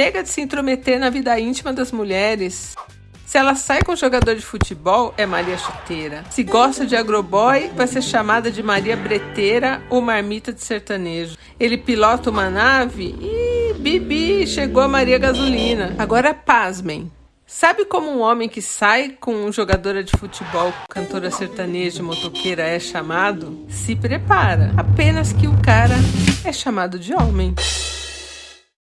Chega de se intrometer na vida íntima das mulheres. Se ela sai com jogador de futebol, é Maria Chuteira. Se gosta de agroboy, vai ser chamada de Maria Breteira ou Marmita de Sertanejo. Ele pilota uma nave e Bibi, chegou a Maria Gasolina. Agora pasmem. Sabe como um homem que sai com um jogadora de futebol, cantora sertaneja, motoqueira é chamado? Se prepara. Apenas que o cara é chamado de homem.